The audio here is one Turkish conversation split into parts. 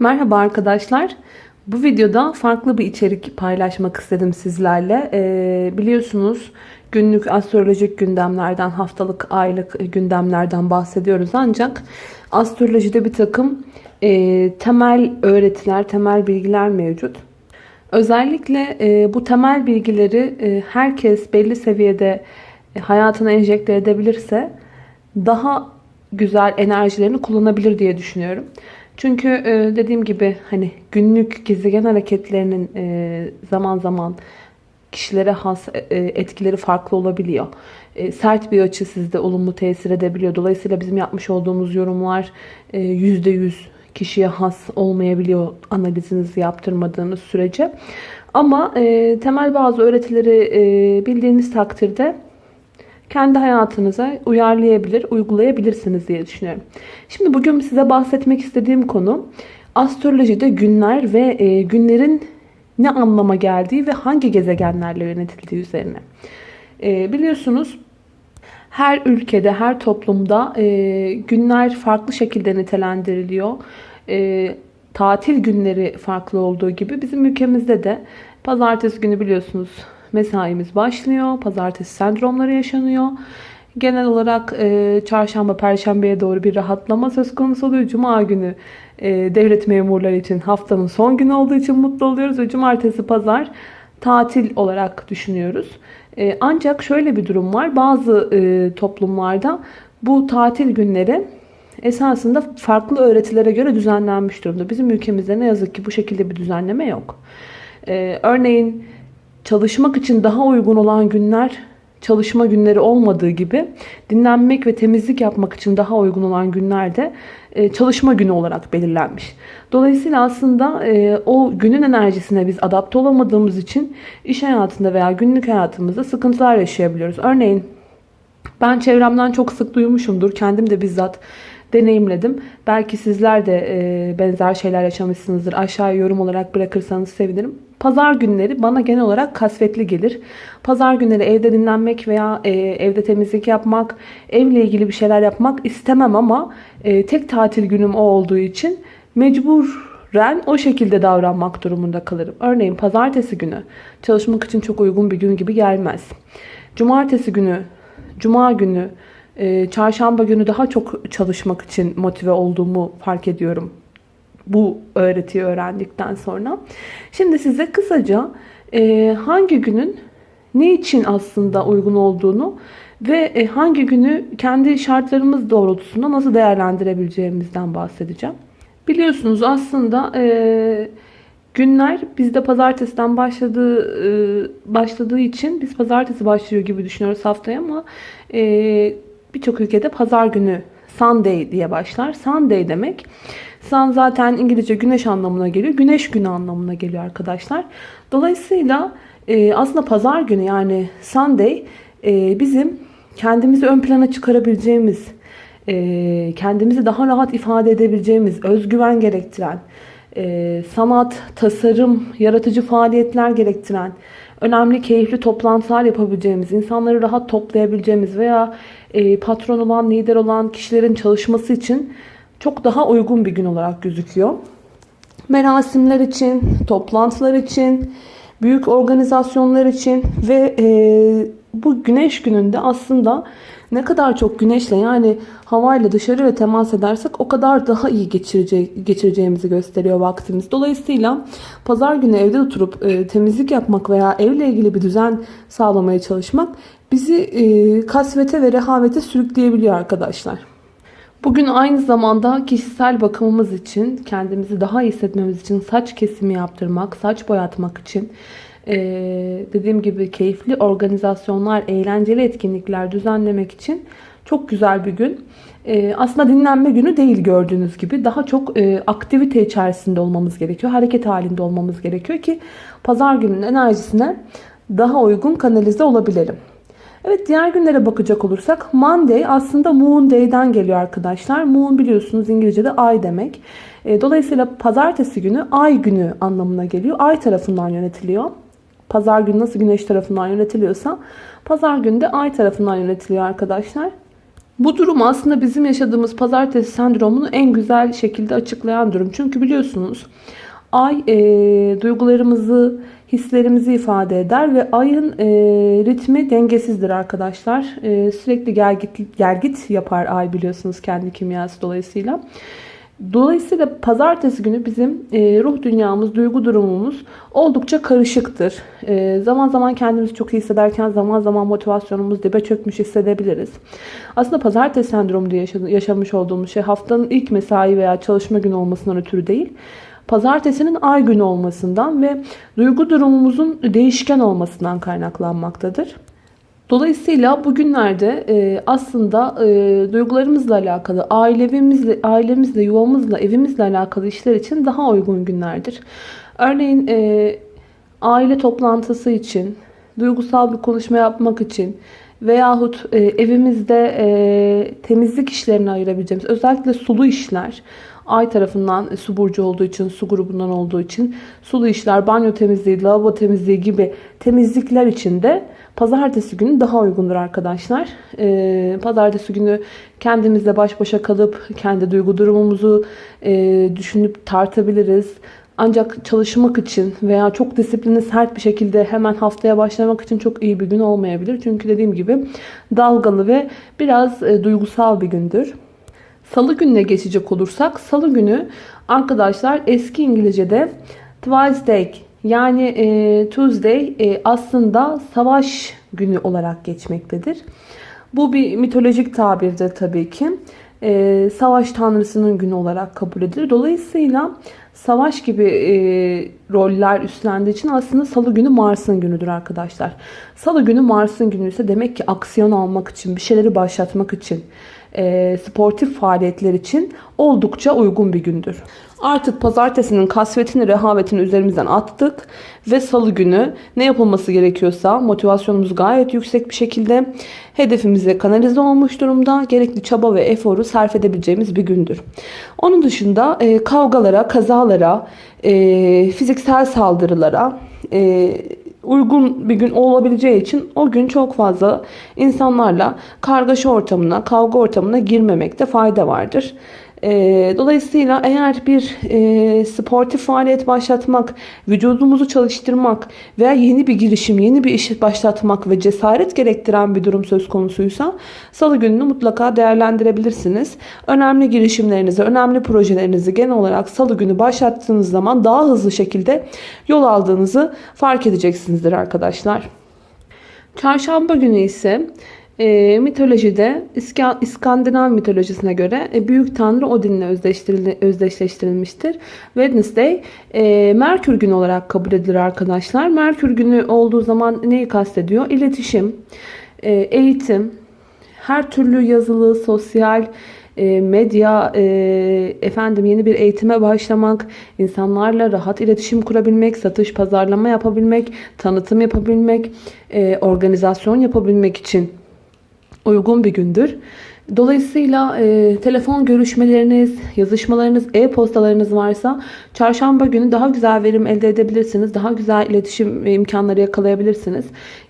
Merhaba arkadaşlar. Bu videoda farklı bir içerik paylaşmak istedim sizlerle. Ee, biliyorsunuz günlük astrolojik gündemlerden, haftalık, aylık gündemlerden bahsediyoruz. Ancak astrolojide bir takım e, temel öğretiler, temel bilgiler mevcut. Özellikle e, bu temel bilgileri e, herkes belli seviyede hayatına enjekte edebilirse daha güzel enerjilerini kullanabilir diye düşünüyorum. Çünkü e, dediğim gibi hani günlük gezegen hareketlerinin e, zaman zaman kişilere has e, etkileri farklı olabiliyor. Sert bir açı sizde olumlu tesir edebiliyor. Dolayısıyla bizim yapmış olduğumuz yorumlar %100 kişiye has olmayabiliyor analizinizi yaptırmadığınız sürece. Ama temel bazı öğretileri bildiğiniz takdirde kendi hayatınıza uyarlayabilir, uygulayabilirsiniz diye düşünüyorum. Şimdi bugün size bahsetmek istediğim konu astrolojide günler ve e, günlerin ne anlama geldiği ve hangi gezegenlerle yönetildiği üzerine. E, biliyorsunuz her ülkede, her toplumda e, günler farklı şekilde nitelendiriliyor. Tatil günleri farklı olduğu gibi bizim ülkemizde de pazartesi günü biliyorsunuz mesaimiz başlıyor. Pazartesi sendromları yaşanıyor. Genel olarak e, çarşamba, perşembeye doğru bir rahatlama söz konusu oluyor. Cuma günü e, devlet memurları için haftanın son günü olduğu için mutlu oluyoruz. Ve cumartesi, pazar tatil olarak düşünüyoruz. E, ancak şöyle bir durum var. Bazı e, toplumlarda bu tatil günleri esasında farklı öğretilere göre düzenlenmiş durumda. Bizim ülkemizde ne yazık ki bu şekilde bir düzenleme yok. E, örneğin çalışmak için daha uygun olan günler çalışma günleri olmadığı gibi dinlenmek ve temizlik yapmak için daha uygun olan günlerde e, çalışma günü olarak belirlenmiş. Dolayısıyla aslında e, o günün enerjisine biz adapte olamadığımız için iş hayatında veya günlük hayatımızda sıkıntılar yaşayabiliyoruz. Örneğin ben çevremden çok sık duymuşumdur. Kendim de bizzat deneyimledim. Belki sizler de e, benzer şeyler yaşamışsınızdır. Aşağıya yorum olarak bırakırsanız sevinirim. Pazar günleri bana genel olarak kasvetli gelir. Pazar günleri evde dinlenmek veya e, evde temizlik yapmak, evle ilgili bir şeyler yapmak istemem ama e, tek tatil günüm o olduğu için mecburen o şekilde davranmak durumunda kalırım. Örneğin pazartesi günü çalışmak için çok uygun bir gün gibi gelmez. Cumartesi günü, cuma günü, çarşamba günü daha çok çalışmak için motive olduğumu fark ediyorum bu öğretiyi öğrendikten sonra. Şimdi size kısaca e, hangi günün ne için aslında uygun olduğunu ve e, hangi günü kendi şartlarımız doğrultusunda nasıl değerlendirebileceğimizden bahsedeceğim. Biliyorsunuz aslında e, günler bizde pazartesiden başladığı e, başladığı için biz pazartesi başlıyor gibi düşünüyoruz haftaya ama e, birçok ülkede pazar günü Sunday diye başlar. Sunday demek Sun zaten İngilizce güneş anlamına geliyor. Güneş günü anlamına geliyor arkadaşlar. Dolayısıyla e, aslında pazar günü yani Sunday e, bizim kendimizi ön plana çıkarabileceğimiz, e, kendimizi daha rahat ifade edebileceğimiz, özgüven gerektiren, e, sanat, tasarım, yaratıcı faaliyetler gerektiren, önemli, keyifli toplantılar yapabileceğimiz, insanları rahat toplayabileceğimiz veya e, patron olan, lider olan kişilerin çalışması için çok daha uygun bir gün olarak gözüküyor. Merasimler için, toplantılar için, büyük organizasyonlar için ve e, bu güneş gününde aslında ne kadar çok güneşle yani havayla dışarıyla temas edersek o kadar daha iyi geçirece geçireceğimizi gösteriyor vaktimiz. Dolayısıyla pazar günü evde oturup e, temizlik yapmak veya evle ilgili bir düzen sağlamaya çalışmak bizi e, kasvete ve rehavete sürükleyebiliyor arkadaşlar. Bugün aynı zamanda kişisel bakımımız için, kendimizi daha iyi hissetmemiz için saç kesimi yaptırmak, saç boyatmak için dediğim gibi keyifli organizasyonlar, eğlenceli etkinlikler düzenlemek için çok güzel bir gün. Ee, aslında dinlenme günü değil gördüğünüz gibi. Daha çok e, aktivite içerisinde olmamız gerekiyor. Hareket halinde olmamız gerekiyor ki pazar gününün enerjisine daha uygun kanalize olabilelim. Evet diğer günlere bakacak olursak Monday aslında Moon Day'den geliyor arkadaşlar. Moon biliyorsunuz İngilizce'de ay demek. E, dolayısıyla pazartesi günü ay günü anlamına geliyor. Ay tarafından yönetiliyor. Pazar günü nasıl güneş tarafından yönetiliyorsa pazar günü de ay tarafından yönetiliyor arkadaşlar. Bu durum aslında bizim yaşadığımız pazartesi sendromunu en güzel şekilde açıklayan durum. Çünkü biliyorsunuz ay e, duygularımızı, hislerimizi ifade eder ve ayın e, ritmi dengesizdir arkadaşlar. E, sürekli gergit, gergit yapar ay biliyorsunuz kendi kimyası dolayısıyla. Dolayısıyla pazartesi günü bizim e, ruh dünyamız, duygu durumumuz oldukça karışıktır. E, zaman zaman kendimizi çok iyi hissederken zaman zaman motivasyonumuz dibe çökmüş hissedebiliriz. Aslında pazartesi sendromu diye yaşamış olduğumuz şey haftanın ilk mesai veya çalışma günü olmasından ötürü değil. Pazartesinin ay günü olmasından ve duygu durumumuzun değişken olmasından kaynaklanmaktadır. Dolayısıyla bugünlerde e, aslında e, duygularımızla alakalı, ailemizle, ailemizle, yuvamızla, evimizle alakalı işler için daha uygun günlerdir. Örneğin e, aile toplantısı için, duygusal bir konuşma yapmak için veyahut e, evimizde e, temizlik işlerini ayırabileceğimiz özellikle sulu işler, Ay tarafından e, su burcu olduğu için, su grubundan olduğu için sulu işler, banyo temizliği, lavabo temizliği gibi temizlikler için de pazartesi günü daha uygundur arkadaşlar. Ee, pazartesi günü kendimizle baş başa kalıp kendi duygu durumumuzu e, düşünüp tartabiliriz. Ancak çalışmak için veya çok disiplinli sert bir şekilde hemen haftaya başlamak için çok iyi bir gün olmayabilir. Çünkü dediğim gibi dalgalı ve biraz e, duygusal bir gündür. Salı gününe geçecek olursak salı günü arkadaşlar eski İngilizce'de Tuesday yani e, Tuesday e, aslında savaş günü olarak geçmektedir. Bu bir mitolojik tabirdir tabii ki. E, savaş tanrısının günü olarak kabul edilir. Dolayısıyla savaş gibi e, roller üstlendiği için aslında salı günü Mars'ın günüdür arkadaşlar. Salı günü Mars'ın günü ise demek ki aksiyon almak için, bir şeyleri başlatmak için, e, sportif faaliyetler için oldukça uygun bir gündür. Artık pazartesinin kasvetini, rehavetini üzerimizden attık ve salı günü ne yapılması gerekiyorsa motivasyonumuz gayet yüksek bir şekilde hedefimize kanalize olmuş durumda. Gerekli çaba ve eforu sarf edebileceğimiz bir gündür. Onun dışında e, kavgalara, kazalara, e, fiziksel saldırılara, e, uygun bir gün olabileceği için o gün çok fazla insanlarla kargaşa ortamına, kavga ortamına girmemekte fayda vardır. E, dolayısıyla eğer bir e, sportif faaliyet başlatmak, vücudumuzu çalıştırmak veya yeni bir girişim, yeni bir iş başlatmak ve cesaret gerektiren bir durum söz konusuysa salı gününü mutlaka değerlendirebilirsiniz. Önemli girişimlerinizi, önemli projelerinizi genel olarak salı günü başlattığınız zaman daha hızlı şekilde yol aldığınızı fark edeceksinizdir arkadaşlar. Çarşamba günü ise e, mitolojide İskandinav mitolojisine göre e, büyük tanrı Odin'le özdeşleştirilmiştir. Wednesday e, Merkür günü olarak kabul edilir arkadaşlar. Merkür günü olduğu zaman neyi kastediyor? İletişim, e, eğitim, her türlü yazılı, sosyal, e, medya, efendim yeni bir eğitime başlamak, insanlarla rahat iletişim kurabilmek, satış, pazarlama yapabilmek, tanıtım yapabilmek, organizasyon yapabilmek için uygun bir gündür. Dolayısıyla e, telefon görüşmeleriniz, yazışmalarınız, e-postalarınız varsa çarşamba günü daha güzel verim elde edebilirsiniz. Daha güzel iletişim imkanları yakalayabilirsiniz.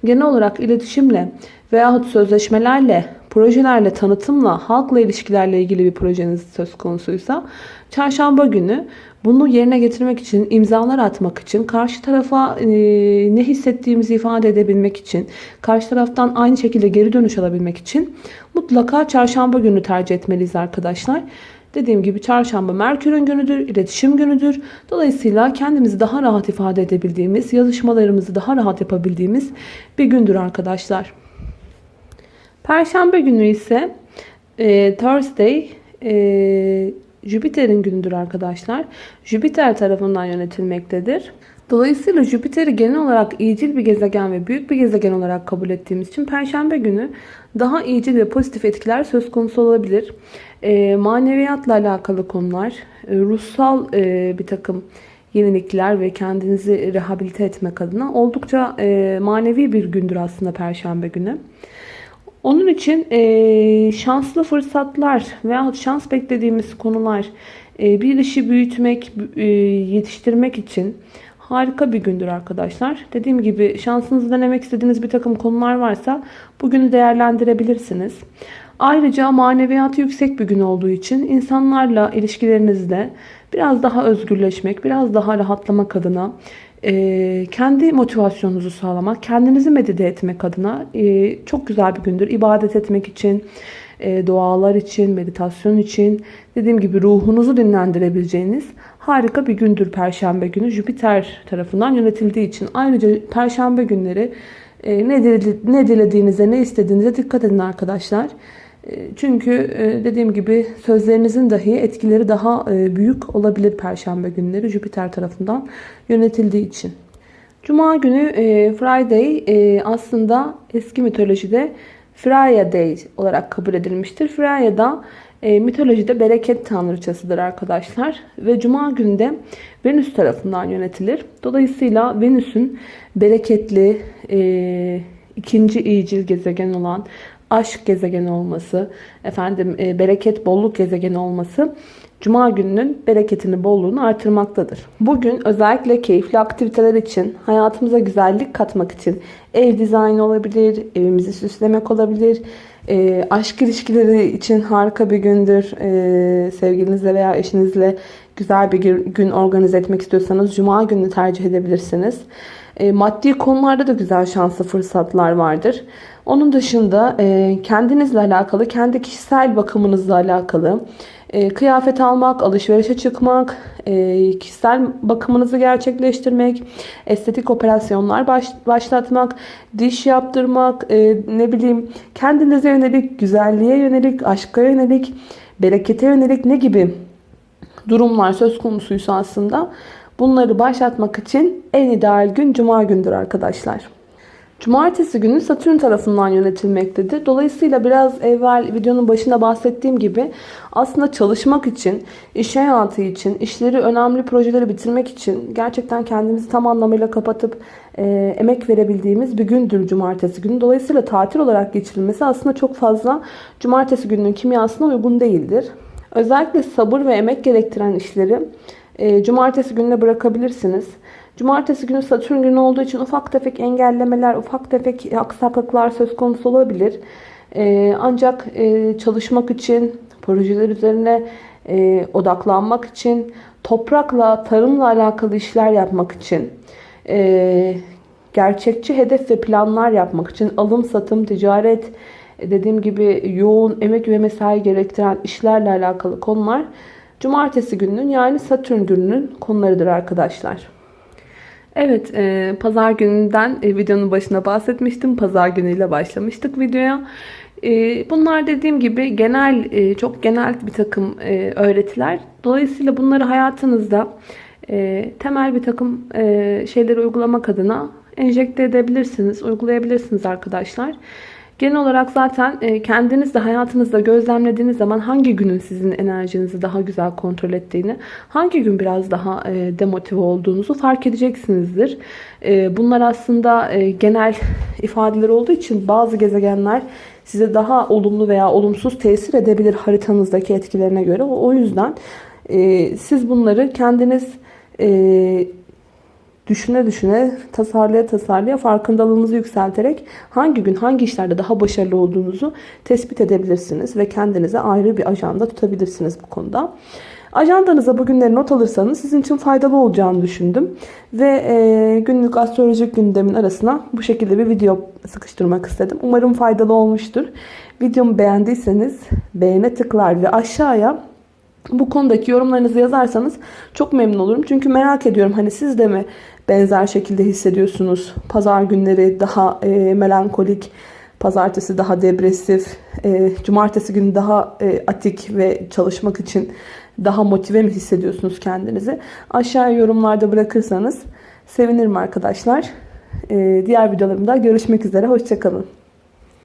Genel olarak iletişimle veyahut sözleşmelerle, projelerle, tanıtımla, halkla ilişkilerle ilgili bir projeniz söz konusuysa çarşamba günü bunu yerine getirmek için, imzalar atmak için, karşı tarafa e, ne hissettiğimizi ifade edebilmek için, karşı taraftan aynı şekilde geri dönüş alabilmek için mutlaka çarşamba günü tercih etmeliyiz arkadaşlar. Dediğim gibi çarşamba Merkür'ün günüdür, iletişim günüdür. Dolayısıyla kendimizi daha rahat ifade edebildiğimiz, yazışmalarımızı daha rahat yapabildiğimiz bir gündür arkadaşlar. Perşembe günü ise e, Thursday e, Jüpiter'in günüdür arkadaşlar. Jüpiter tarafından yönetilmektedir. Dolayısıyla Jüpiter'i genel olarak iyicil bir gezegen ve büyük bir gezegen olarak kabul ettiğimiz için Perşembe günü daha iyicil ve pozitif etkiler söz konusu olabilir. E, maneviyatla alakalı konular, e, ruhsal e, bir takım yenilikler ve kendinizi rehabilite etmek adına oldukça e, manevi bir gündür aslında Perşembe günü. Onun için e, şanslı fırsatlar veya şans beklediğimiz konular, e, bir işi büyütmek, e, yetiştirmek için harika bir gündür arkadaşlar. Dediğim gibi şansınızı denemek istediğiniz bir takım konular varsa bugünü değerlendirebilirsiniz. Ayrıca maneviyatı yüksek bir gün olduğu için insanlarla ilişkilerinizde biraz daha özgürleşmek, biraz daha rahatlamak adına, e, kendi motivasyonunuzu sağlamak, kendinizi medite etmek adına e, çok güzel bir gündür. İbadet etmek için, e, dualar için, meditasyon için, dediğim gibi ruhunuzu dinlendirebileceğiniz harika bir gündür Perşembe günü. Jüpiter tarafından yönetildiği için. Ayrıca Perşembe günleri e, ne, dile, ne dilediğinize, ne istediğinize dikkat edin arkadaşlar. E, çünkü e, dediğim gibi sözlerinizin dahi etkileri daha e, büyük olabilir Perşembe günleri Jüpiter tarafından yönetildiği için. Cuma günü Friday aslında eski mitolojide Freya Day olarak kabul edilmiştir. Freya da mitolojide bereket tanrıçasıdır arkadaşlar. Ve Cuma günde Venüs tarafından yönetilir. Dolayısıyla Venüs'ün bereketli, ikinci iyicil gezegen olan aşk gezegeni olması, efendim e, bereket, bolluk gezegeni olması Cuma gününün bereketini, bolluğunu artırmaktadır. Bugün özellikle keyifli aktiviteler için, hayatımıza güzellik katmak için ev dizaynı olabilir, evimizi süslemek olabilir, e, aşk ilişkileri için harika bir gündür. E, sevgilinizle veya eşinizle güzel bir gün organize etmek istiyorsanız Cuma gününü tercih edebilirsiniz. E, maddi konularda da güzel şanslı fırsatlar vardır. Onun dışında e, kendinizle alakalı, kendi kişisel bakımınızla alakalı e, kıyafet almak, alışverişe çıkmak, e, kişisel bakımınızı gerçekleştirmek, estetik operasyonlar baş, başlatmak, diş yaptırmak, e, ne bileyim kendinize yönelik, güzelliğe yönelik, aşka yönelik, berekete yönelik ne gibi durumlar söz konusuysa aslında bunları başlatmak için en ideal gün Cuma gündür arkadaşlar. Cumartesi günü Satürn tarafından yönetilmektedir. Dolayısıyla biraz evvel videonun başında bahsettiğim gibi aslında çalışmak için, iş hayatı için, işleri, önemli projeleri bitirmek için gerçekten kendimizi tam anlamıyla kapatıp e, emek verebildiğimiz bir gündür cumartesi günü. Dolayısıyla tatil olarak geçirilmesi aslında çok fazla cumartesi gününün kimyasına uygun değildir. Özellikle sabır ve emek gerektiren işleri e, cumartesi gününe bırakabilirsiniz. Cumartesi günü Satürn günü olduğu için ufak tefek engellemeler, ufak tefek aksaklıklar söz konusu olabilir. Ee, ancak e, çalışmak için, projeler üzerine e, odaklanmak için, toprakla, tarımla alakalı işler yapmak için, e, gerçekçi hedef ve planlar yapmak için, alım, satım, ticaret, dediğim gibi yoğun emek ve mesai gerektiren işlerle alakalı konular Cumartesi gününün yani Satürn gününün konularıdır arkadaşlar. Evet, e, pazar gününden e, videonun başına bahsetmiştim. Pazar günüyle başlamıştık videoya. E, bunlar dediğim gibi genel, e, çok genel bir takım e, öğretiler. Dolayısıyla bunları hayatınızda e, temel bir takım e, şeyleri uygulamak adına enjekte edebilirsiniz, uygulayabilirsiniz arkadaşlar. Genel olarak zaten e, kendiniz de hayatınızda gözlemlediğiniz zaman hangi günün sizin enerjinizi daha güzel kontrol ettiğini, hangi gün biraz daha e, demotive olduğunuzu fark edeceksinizdir. E, bunlar aslında genel ifadeler olduğu için bazı gezegenler size daha olumlu veya olumsuz tesir edebilir haritanızdaki etkilerine göre. O yüzden siz bunları kendiniz düşüne düşüne, tasarlaya tasarlaya farkındalığınızı yükselterek hangi gün hangi işlerde daha başarılı olduğunuzu tespit edebilirsiniz ve kendinize ayrı bir ajanda tutabilirsiniz bu konuda. Ajandanıza bugünleri not alırsanız sizin için faydalı olacağını düşündüm. Ve e, günlük astrolojik gündemin arasına bu şekilde bir video sıkıştırmak istedim. Umarım faydalı olmuştur. Videomu beğendiyseniz beğene tıklar ve aşağıya bu konudaki yorumlarınızı yazarsanız çok memnun olurum. Çünkü merak ediyorum hani siz de mi benzer şekilde hissediyorsunuz? Pazar günleri daha e, melankolik, pazartesi daha depresif, e, cumartesi günü daha e, atik ve çalışmak için daha motive mi hissediyorsunuz kendinizi? Aşağıya yorumlarda bırakırsanız sevinirim arkadaşlar. E, diğer videolarımda görüşmek üzere. Hoşçakalın.